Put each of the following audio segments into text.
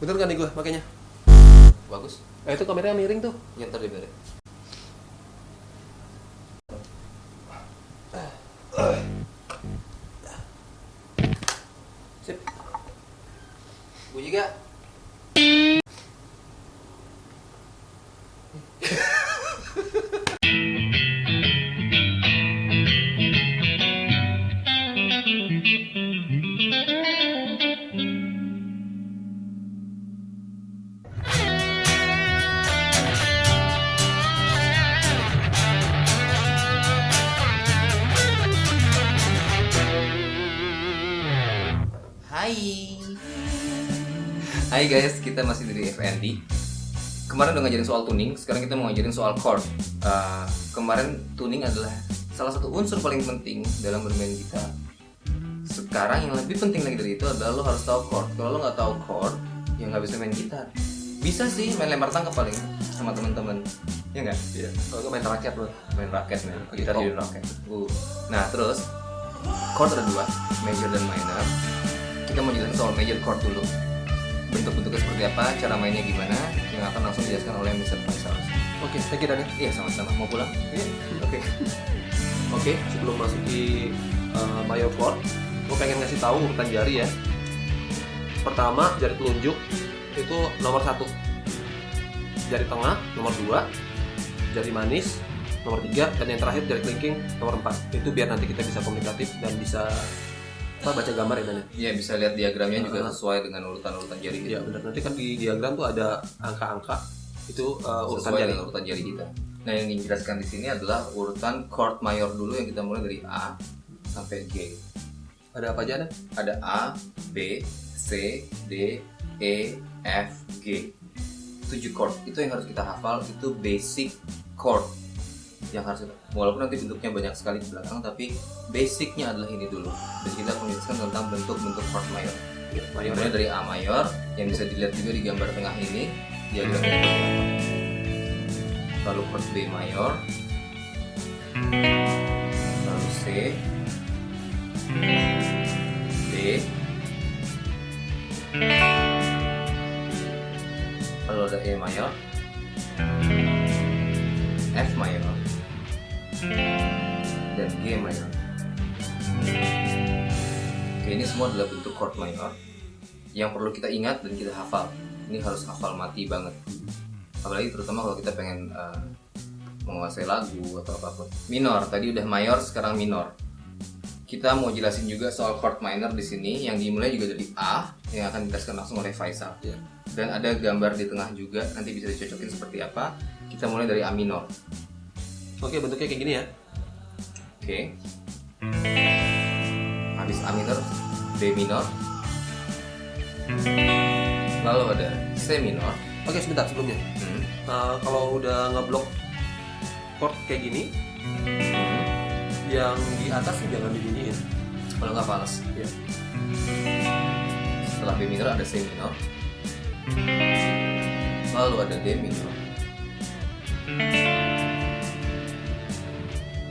Bener kan nih gue makanya? Bagus. Eh itu kameranya miring tuh. Ya ntar diberi. Sip. Bunyi gak? Hai. Hai guys, kita masih dari FND. Kemarin udah ngajarin soal tuning, sekarang kita mau ngajarin soal chord. Uh, kemarin tuning adalah salah satu unsur paling penting dalam bermain gitar. Sekarang yang lebih penting lagi dari itu adalah lo harus tahu chord. Kalau lo nggak tahu chord, ya nggak bisa main gitar. Bisa sih main lempar tangkap paling sama teman-teman. Ya nggak? Iya. Kalau gue main rakyat loh. Main raket main. Gitar Oh. di raket. Uh. Nah terus chord ada dua, major dan minor. Kita mau jelasin soal major chord dulu. Bentuk-bentuknya seperti apa, cara mainnya gimana, yang akan langsung dijelaskan oleh Mr. Faisal. Oke, thank you Daniel. Iya sama-sama. Mau pulang? Iya. Oke. Oke, sebelum masuk di uh, major chord, gue pengen ngasih tahu urutan jari ya. Pertama, jari telunjuk itu nomor satu. Jari tengah nomor dua. Jari manis nomor tiga dan yang terakhir jari kelingking nomor empat. Itu biar nanti kita bisa komunikatif dan bisa apa baca gambar ya Daniel. Iya bisa lihat diagramnya juga Uh-huh. sesuai dengan urutan-urutan jari Iya kita. benar. Nanti kan di diagram tuh ada angka-angka itu uh, urutan sesuai jari. dengan urutan jari kita. Nah yang dijelaskan di sini adalah urutan chord mayor dulu yang kita mulai dari A sampai G. Ada apa aja ada? ada A, B, C, D, E, F, G. 7 chord. Itu yang harus kita hafal, itu basic chord. Yang harus kita, walaupun nanti bentuknya banyak sekali di belakang, tapi basicnya adalah ini dulu. Dan kita menjelaskan tentang bentuk-bentuk chord mayor. Ya, mayor. Mulai dari A mayor, yang bisa dilihat juga di gambar tengah ini, seperti apa. Lalu chord B mayor, lalu C, D, lalu ada E mayor, F mayor, dan G mayor. Oke, ini semua adalah bentuk chord mayor yang perlu kita ingat dan kita hafal. Ini harus hafal mati banget. Apalagi terutama kalau kita pengen eh, menguasai lagu atau apa pun. Minor, tadi udah mayor, sekarang minor. Kita mau jelasin juga soal chord minor di sini yang dimulai juga dari A yang akan dijelaskan langsung oleh Faisal. Ya. Dan ada gambar di tengah juga, nanti bisa dicocokin seperti apa. Kita mulai dari A minor. Oke, bentuknya kayak gini ya. Oke. Habis A minor, B minor. Lalu ada C minor. Oke, sebentar sebelumnya. Hmm. Nah, kalau udah ngeblok chord kayak gini, Hmm. yang di atas jangan dibunyiin. Kalau nggak fals. Ya. Setelah B minor ada C minor. Lalu ada D minor.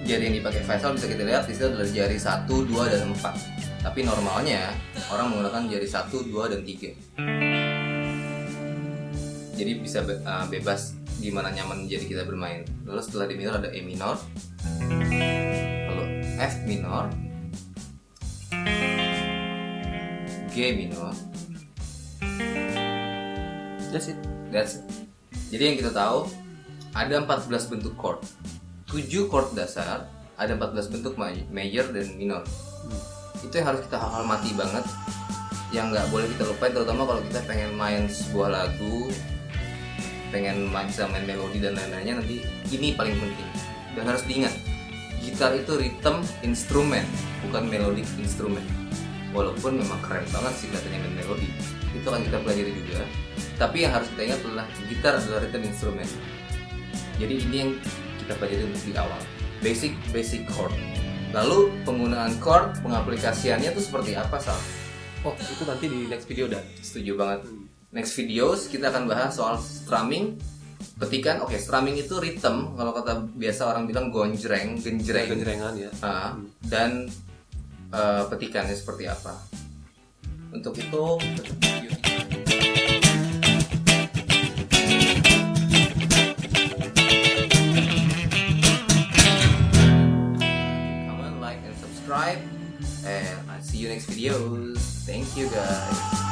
Jari yang dipakai Faisal bisa kita lihat di situ adalah jari 1, 2, dan 4. Tapi normalnya orang menggunakan jari 1, 2, dan 3. Jadi bisa be- uh, bebas gimana nyaman jadi kita bermain. Lalu setelah D minor ada E minor. Lalu F minor. G minor. That's it. That's it. Jadi yang kita tahu ada 14 bentuk chord. 7 chord dasar, ada 14 bentuk ma- major dan minor. Itu yang harus kita hafal mati banget. Yang nggak boleh kita lupain terutama kalau kita pengen main sebuah lagu, pengen main, bisa main melodi dan lain-lainnya nanti ini paling penting. Dan harus diingat, gitar itu rhythm instrumen, bukan melodic instrumen. Walaupun memang keren banget sih katanya main melodi, itu akan kita pelajari juga. Tapi yang harus kita ingat adalah gitar adalah rhythm instrumen. Jadi ini yang kita pelajari di awal. Basic basic chord. Lalu penggunaan chord, pengaplikasiannya itu seperti apa sal? Oh, itu nanti di next video dan. Setuju banget. Next videos kita akan bahas soal strumming. Petikan, oke strumming itu rhythm. Kalau kata biasa orang bilang gonjreng, genjreng. Genjrengan ya. Ah, dan eh, petikannya seperti apa. Untuk itu thank you guys